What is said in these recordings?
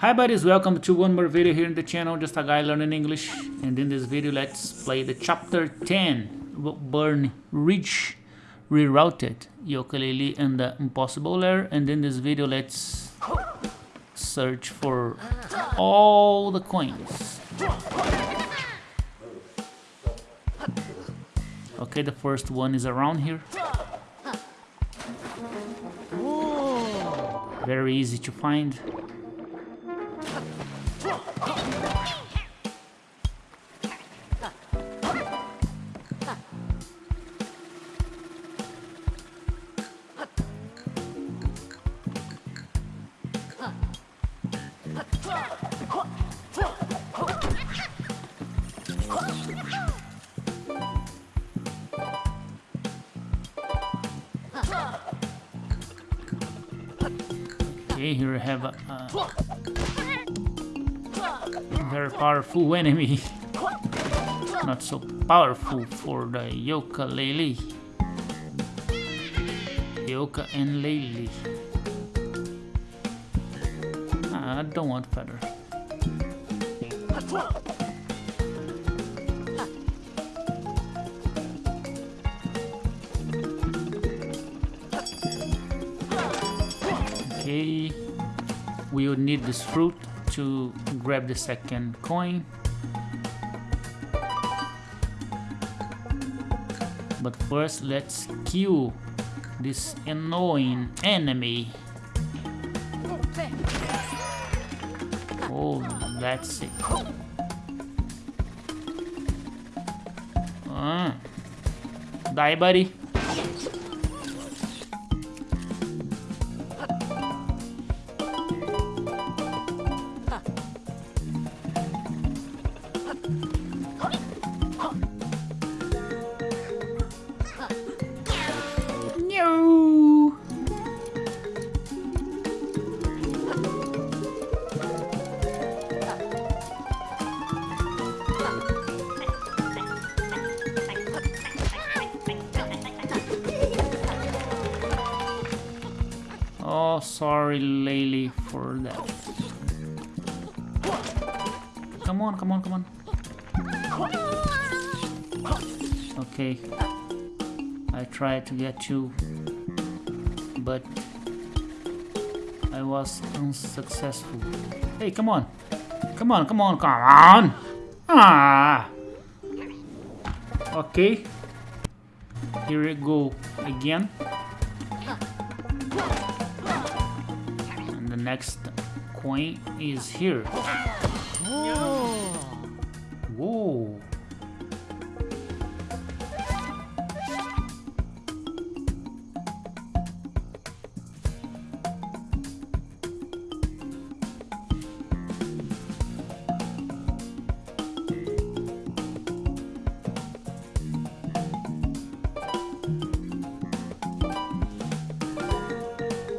Hi buddies, welcome to one more video here in the channel, just a guy learning English. And in this video let's play the chapter 10 Burn Ridge Rerouted Yooka-Laylee and the Impossible Lair. And in this video let's search for all the coins. Okay, the first one is around here. Very easy to find Okay, here we have a, a very powerful enemy. Not so powerful for the Yooka-Laylee. Yooka and Laylee. Ah, I don't want feather. We would need this fruit to grab the second coin. But first, let's kill this annoying enemy. Oh, that's it. Ah. Die, buddy. Oh, sorry, Laylee, for that. Come on, come on, come on. Okay. I tried to get you, but I was unsuccessful. Hey, come on. Come on, come on, come on. Ah. Okay. Here we go again. Next coin is here. Oh. Whoa.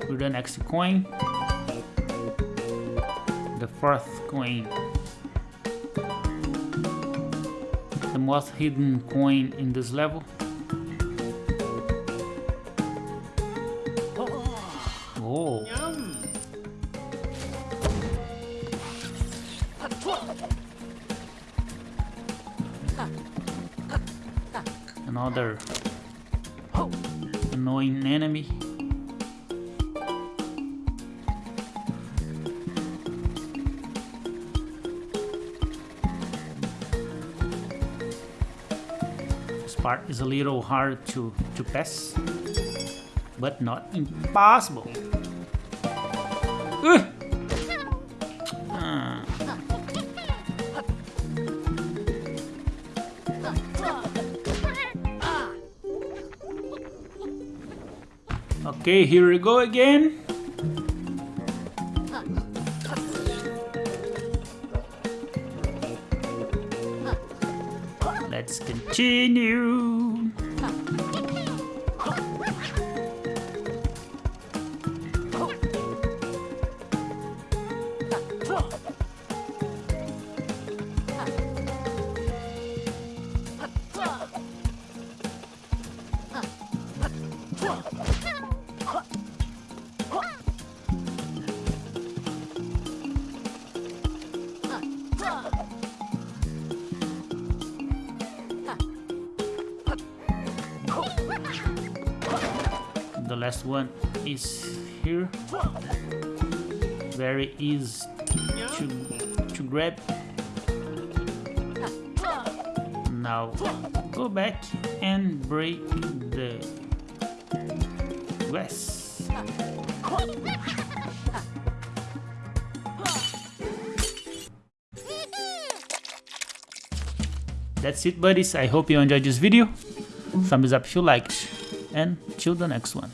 with the next coin. The fourth coin. The most hidden coin in this level. Oh. Another annoying enemy. Part is a little hard to, to pass, but not impossible. Ah. Okay, here we go again. Let's continue. Last one is here. Very easy to, to grab. Now go back and break the glass. That's it buddies, I hope you enjoyed this video. Thumbs up if you liked and till the next one.